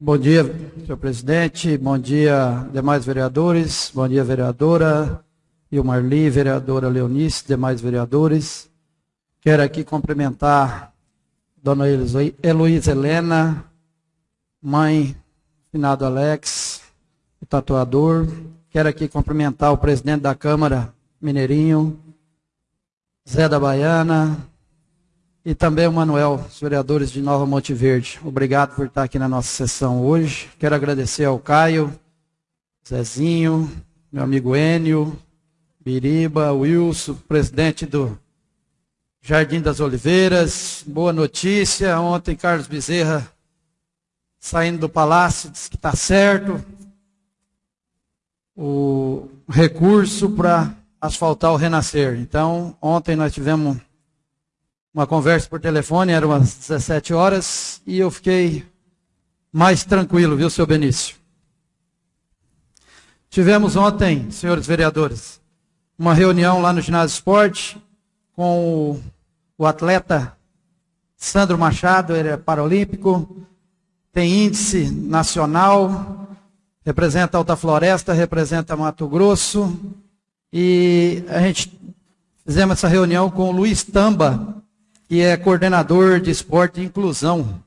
Bom dia, senhor presidente. Bom dia, demais vereadores. Bom dia, vereadora e o Marli, vereadora Leonice, demais vereadores. Quero aqui cumprimentar dona Heloísa Helena, mãe finado Alex, o tatuador. Quero aqui cumprimentar o presidente da Câmara, Mineirinho, Zé da Baiana, e também o Manuel, os vereadores de Nova Monte Verde. Obrigado por estar aqui na nossa sessão hoje. Quero agradecer ao Caio, Zezinho, meu amigo Enio, Biriba, Wilson, presidente do Jardim das Oliveiras. Boa notícia. Ontem Carlos Bezerra saindo do palácio disse que está certo. O recurso para asfaltar o Renascer. Então, ontem nós tivemos uma conversa por telefone, eram umas 17 horas, e eu fiquei mais tranquilo, viu, seu Benício? Tivemos ontem, senhores vereadores, uma reunião lá no ginásio esporte com o, atleta Sandro Machado, ele é paralímpico, tem índice nacional, representa Alta Floresta, representa Mato Grosso, e a gente fizemos essa reunião com o Luiz Tamba, que é coordenador de esporte e inclusão,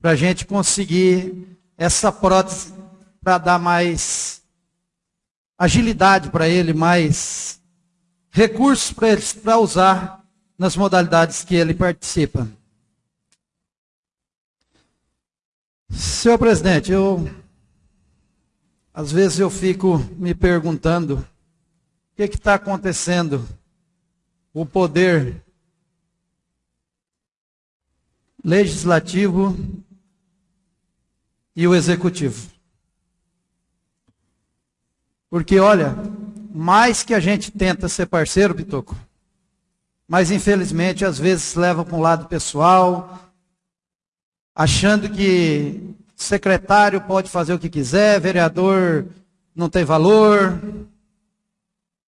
para a gente conseguir essa prótese para dar mais agilidade para ele, mais recursos para ele para usar nas modalidades que ele participa. Senhor presidente, eu às vezes eu fico me perguntando o que está acontecendo. O poder legislativo e o executivo. Porque, olha, mais que a gente tenta ser parceiro, Bitoco, mas infelizmente às vezes leva para um lado pessoal, achando que secretário pode fazer o que quiser, vereador não tem valor.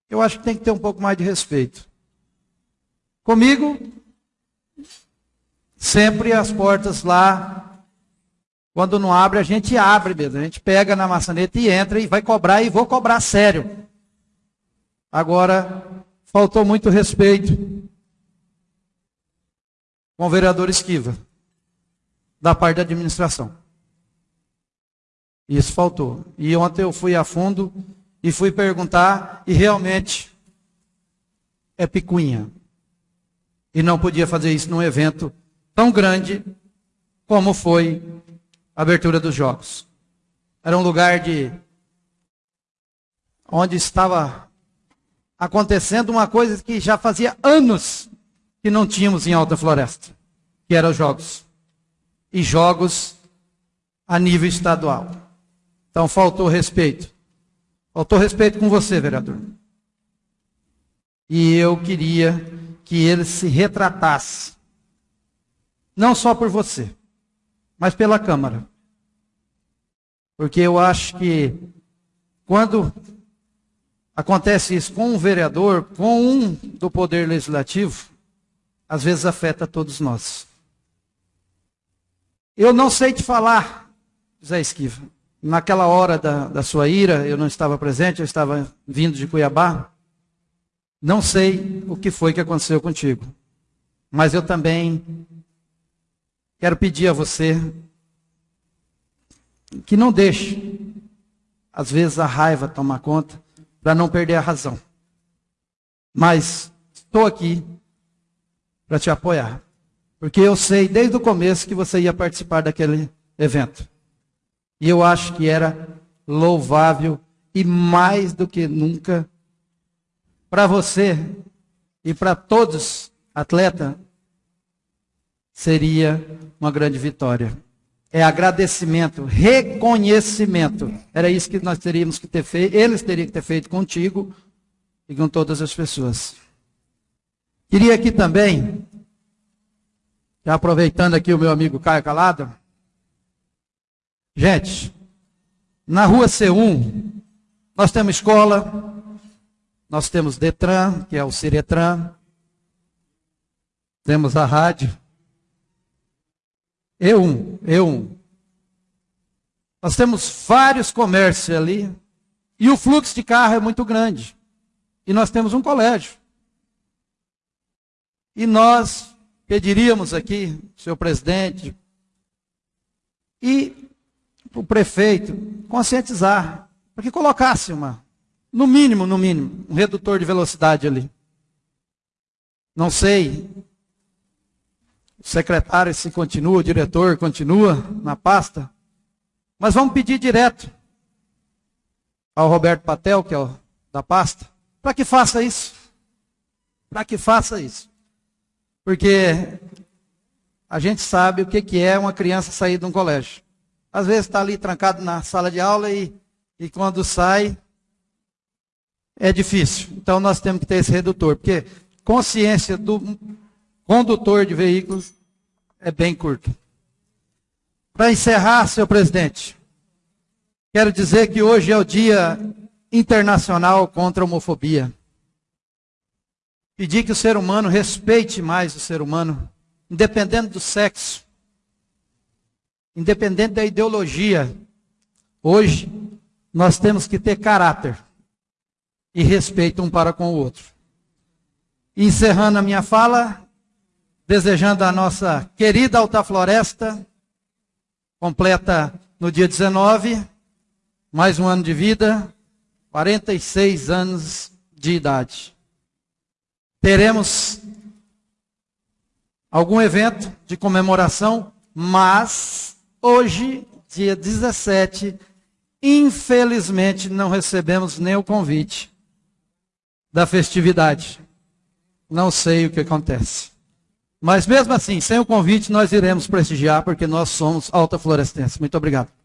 Eu acho que tem que ter um pouco mais de respeito. Comigo, Sempre as portas lá, quando não abre, a gente abre mesmo. A gente pega na maçaneta e entra e vai cobrar e vou cobrar sério. Agora, faltou muito respeito com o vereador Esquiva, da parte da administração. Isso faltou. E ontem eu fui a fundo e fui perguntar, e realmente é picuinha. E não podia fazer isso num evento tão grande como foi a abertura dos jogos. Era um lugar de onde estava acontecendo uma coisa que já fazia anos que não tínhamos em Alta Floresta, que eram os jogos. E jogos a nível estadual. Então faltou respeito. Faltou respeito com você, vereador. E eu queria que ele se retratasse não só por você, mas pela Câmara. Porque eu acho que quando acontece isso com um vereador, com um do Poder Legislativo, às vezes afeta todos nós. Eu não sei te falar, Zé Esquiva. Naquela hora da, da sua ira, eu não estava presente, eu estava vindo de Cuiabá. Não sei o que foi que aconteceu contigo. Mas eu também Quero pedir a você que não deixe, às vezes, a raiva tomar conta, para não perder a razão. Mas estou aqui para te apoiar. Porque eu sei desde o começo que você ia participar daquele evento. E eu acho que era louvável e mais do que nunca para você e para todos atletas seria uma grande vitória. É agradecimento, reconhecimento. Era isso que nós teríamos que ter feito, eles teriam que ter feito contigo e com todas as pessoas. Queria aqui também, já aproveitando aqui o meu amigo Caio Calado, gente, na rua C1, nós temos escola, nós temos Detran, que é o Ciretran, temos a rádio, E1, E1. Nós temos vários comércios ali. E o fluxo de carro é muito grande. E nós temos um colégio. E nós pediríamos aqui, senhor presidente, e o prefeito conscientizar, para que colocasse uma, no mínimo, no mínimo, um redutor de velocidade ali. Não sei, secretário se continua, o diretor continua na pasta, mas vamos pedir direto ao Roberto Patel, que é o da pasta, para que faça isso. Para que faça isso. Porque a gente sabe o que, que é uma criança sair de um colégio. Às vezes está ali trancado na sala de aula e, e quando sai é difícil. Então nós temos que ter esse redutor, porque consciência do condutor de veículos é bem curta. Para encerrar, senhor presidente, quero dizer que hoje é o Dia Internacional contra a Homofobia. Pedir que o ser humano respeite mais o ser humano, independente do sexo, independente da ideologia. Hoje, nós temos que ter caráter e respeito um para com o outro. Encerrando a minha fala, desejando a nossa querida Alta Floresta, completa no dia 19, mais um ano de vida, 46 anos de idade. Teremos algum evento de comemoração, mas hoje, dia 17, infelizmente não recebemos nem o convite da festividade. Não sei o que acontece. Mas mesmo assim, sem o convite, nós iremos prestigiar, porque nós somos Alta Florestense. Muito obrigado.